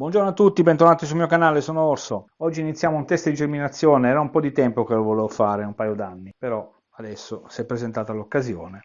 Buongiorno a tutti, bentornati sul mio canale, sono Orso. Oggi iniziamo un test di germinazione, era un po' di tempo che lo volevo fare, un paio d'anni, però adesso si è presentata l'occasione.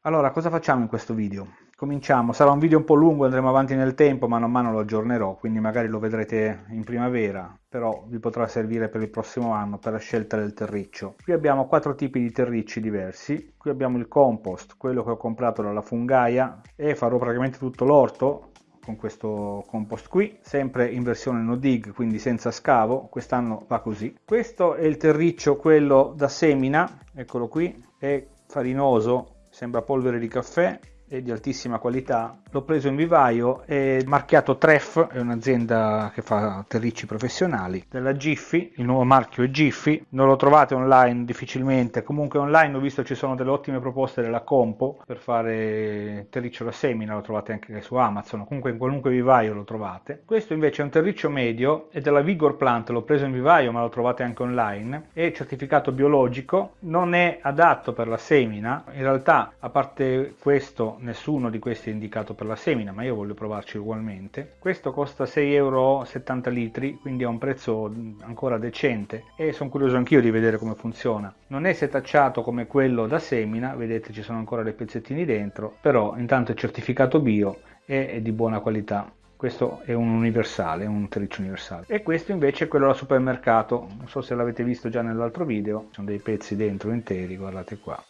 Allora, cosa facciamo in questo video? Cominciamo, sarà un video un po' lungo, andremo avanti nel tempo, mano a mano lo aggiornerò, quindi magari lo vedrete in primavera, però vi potrà servire per il prossimo anno per la scelta del terriccio. Qui abbiamo quattro tipi di terricci diversi, qui abbiamo il compost, quello che ho comprato dalla fungaia e farò praticamente tutto l'orto con questo compost qui, sempre in versione no dig, quindi senza scavo, quest'anno va così. Questo è il terriccio, quello da semina, eccolo qui, è farinoso sembra polvere di caffè è di altissima qualità. L'ho preso in vivaio, è marchiato Treff, è un'azienda che fa terricci professionali, della Giffy, il nuovo marchio è Giffy, non lo trovate online difficilmente, comunque online ho visto ci sono delle ottime proposte della Compo per fare terriccio da semina, lo trovate anche su Amazon, comunque in qualunque vivaio lo trovate. Questo invece è un terriccio medio, è della Vigor Plant, l'ho preso in vivaio ma lo trovate anche online, è certificato biologico, non è adatto per la semina, in realtà a parte questo nessuno di questi è indicato per la semina, ma io voglio provarci ugualmente. Questo costa 6,70 euro litri, quindi ha un prezzo ancora decente. E sono curioso anch'io di vedere come funziona. Non è setacciato come quello da semina, vedete ci sono ancora dei pezzettini dentro, però intanto è certificato bio e è di buona qualità. Questo è un universale, un terriccio universale. E questo invece è quello da supermercato. Non so se l'avete visto già nell'altro video sono dei pezzi dentro interi guardate qua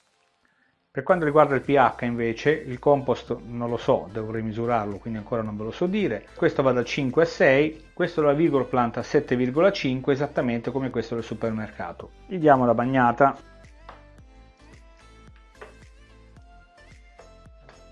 per quanto riguarda il pH invece, il compost non lo so, dovrei misurarlo, quindi ancora non ve lo so dire. Questo va da 5 a 6, questo la Vigor Plant a 7,5, esattamente come questo del supermercato. Gli diamo la bagnata.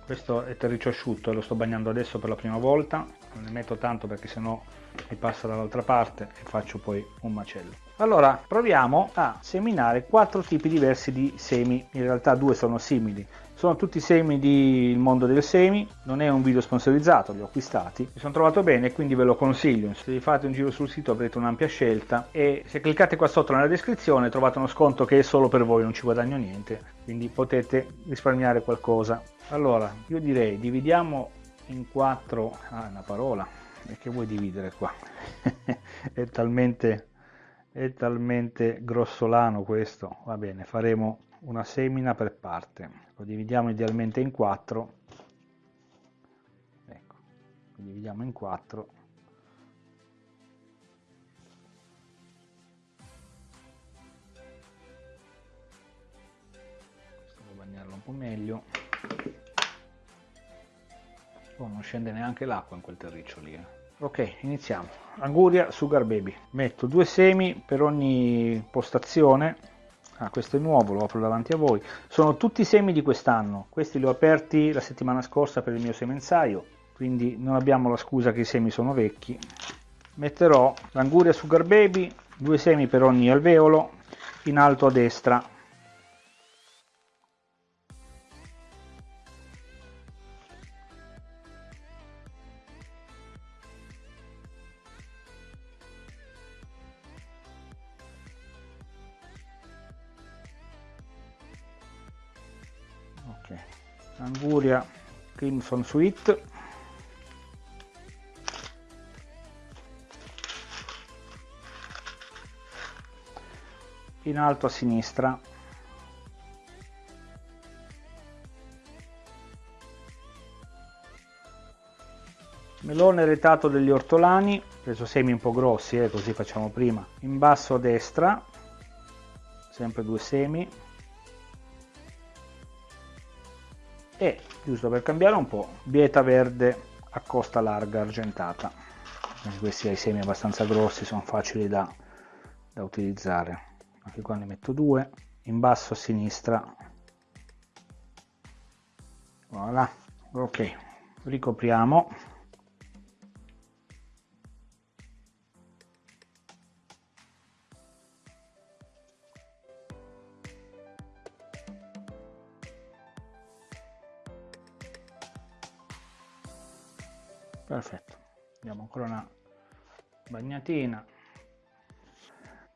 Questo è terriccio asciutto e lo sto bagnando adesso per la prima volta. Non ne metto tanto perché sennò mi passa dall'altra parte e faccio poi un macello. Allora proviamo a seminare quattro tipi diversi di semi, in realtà due sono simili, sono tutti semi del mondo del semi, non è un video sponsorizzato, li ho acquistati, mi sono trovato bene quindi ve lo consiglio, se vi fate un giro sul sito avrete un'ampia scelta e se cliccate qua sotto nella descrizione trovate uno sconto che è solo per voi, non ci guadagno niente, quindi potete risparmiare qualcosa. Allora io direi dividiamo in quattro, ah una parola, e che vuoi dividere qua? è talmente è talmente grossolano questo va bene faremo una semina per parte lo dividiamo idealmente in quattro ecco lo dividiamo in quattro bagnarlo un po' meglio. Oh, non scende neanche l'acqua in quel terriccio lì eh. Ok iniziamo. Anguria sugar baby. Metto due semi per ogni postazione. Ah, questo è nuovo lo apro davanti a voi. Sono tutti semi di quest'anno. Questi li ho aperti la settimana scorsa per il mio semenzaio quindi non abbiamo la scusa che i semi sono vecchi. Metterò l'anguria sugar baby due semi per ogni alveolo in alto a destra anguria crimson sweet. In alto a sinistra. Melone retato degli ortolani preso semi un po' grossi eh, così facciamo prima. In basso a destra sempre due semi e giusto per cambiare un po' bieta verde a costa larga argentata. Questi hai semi abbastanza grossi sono facili da, da utilizzare. Anche qua ne metto due. In basso a sinistra. Voilà. Ok. Ricopriamo perfetto diamo ancora una bagnatina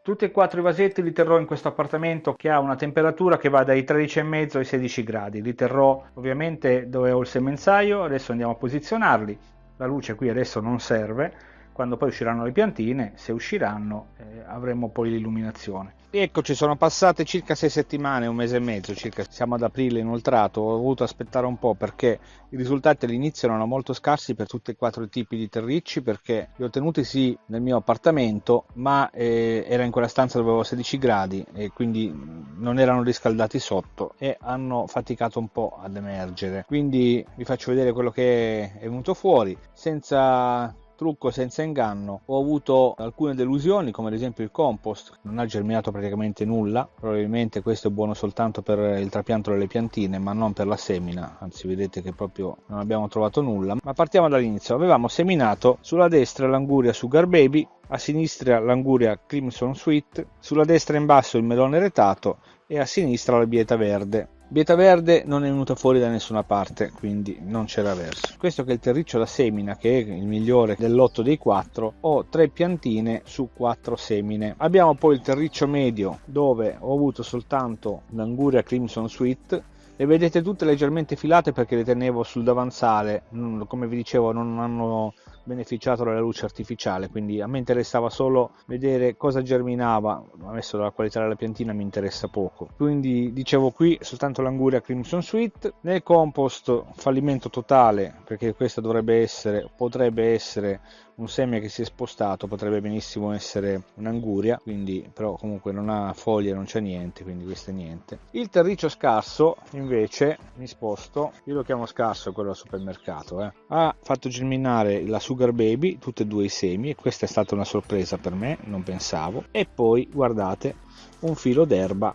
Tutti e quattro i vasetti li terrò in questo appartamento che ha una temperatura che va dai 13,5 ai 16 gradi. Li terrò ovviamente dove ho il semenzaio, adesso andiamo a posizionarli. La luce qui adesso non serve, quando poi usciranno le piantine, se usciranno eh, avremo poi l'illuminazione. Eccoci, sono passate circa sei settimane, un mese e mezzo circa, siamo ad aprile inoltrato, ho dovuto aspettare un po' perché i risultati all'inizio erano molto scarsi per tutti e quattro i tipi di terricci perché li ho tenuti sì nel mio appartamento ma eh, era in quella stanza dove avevo 16 gradi e quindi non erano riscaldati sotto e hanno faticato un po' ad emergere. Quindi vi faccio vedere quello che è venuto fuori senza trucco senza inganno. Ho avuto alcune delusioni come ad esempio il compost. Non ha germinato praticamente nulla. Probabilmente questo è buono soltanto per il trapianto delle piantine ma non per la semina. Anzi vedete che proprio non abbiamo trovato nulla. Ma partiamo dall'inizio. Avevamo seminato sulla destra l'anguria sugar baby a sinistra l'anguria crimson sweet sulla destra in basso il melone retato e a sinistra la bieta verde Bieta verde non è venuta fuori da nessuna parte, quindi non c'era verso. Questo che è il terriccio da semina, che è il migliore dell'otto dei quattro, ho tre piantine su quattro semine. Abbiamo poi il terriccio medio, dove ho avuto soltanto l'anguria Crimson Sweet, le vedete tutte leggermente filate perché le tenevo sul davanzale, come vi dicevo non hanno beneficiato dalla luce artificiale, quindi a me interessava solo vedere cosa germinava, adesso dalla qualità della piantina mi interessa poco. Quindi dicevo qui soltanto l'anguria Crimson Sweet, nel compost fallimento totale perché questa dovrebbe essere, potrebbe essere un seme che si è spostato potrebbe benissimo essere un'anguria quindi però comunque non ha foglie non c'è niente quindi questo è niente il terriccio scarso invece mi sposto io lo chiamo scarso quello al supermercato eh. ha fatto germinare la sugar baby tutti e due i semi e questa è stata una sorpresa per me non pensavo e poi guardate un filo d'erba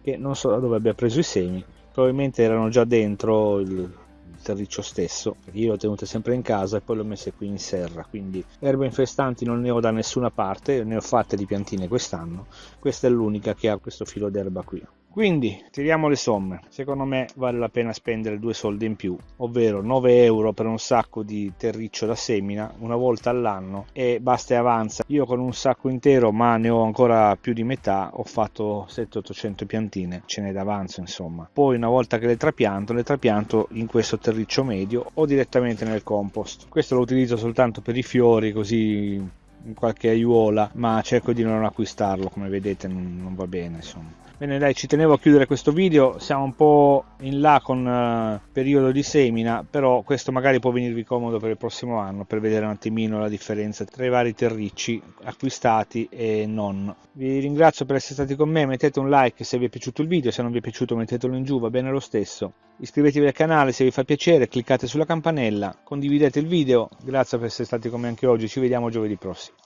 che non so da dove abbia preso i semi probabilmente erano già dentro il terriccio stesso. Perché io l'ho tenute sempre in casa e poi l'ho messe qui in serra. Quindi erbe infestanti non ne ho da nessuna parte ne ho fatte di piantine quest'anno. Questa è l'unica che ha questo filo d'erba qui quindi tiriamo le somme, secondo me vale la pena spendere due soldi in più, ovvero 9 euro per un sacco di terriccio da semina una volta all'anno e basta e avanza. Io con un sacco intero, ma ne ho ancora più di metà, ho fatto 700-800 piantine, ce n'è d'avanzo insomma. Poi una volta che le trapianto, le trapianto in questo terriccio medio o direttamente nel compost. Questo lo utilizzo soltanto per i fiori così in qualche aiuola ma cerco di non acquistarlo come vedete non, non va bene insomma Bene dai, ci tenevo a chiudere questo video, siamo un po' in là con uh, periodo di semina, però questo magari può venirvi comodo per il prossimo anno per vedere un attimino la differenza tra i vari terricci acquistati e non. Vi ringrazio per essere stati con me, mettete un like se vi è piaciuto il video, se non vi è piaciuto mettetelo in giù, va bene lo stesso. Iscrivetevi al canale se vi fa piacere, cliccate sulla campanella, condividete il video, grazie per essere stati con me anche oggi, ci vediamo giovedì prossimo.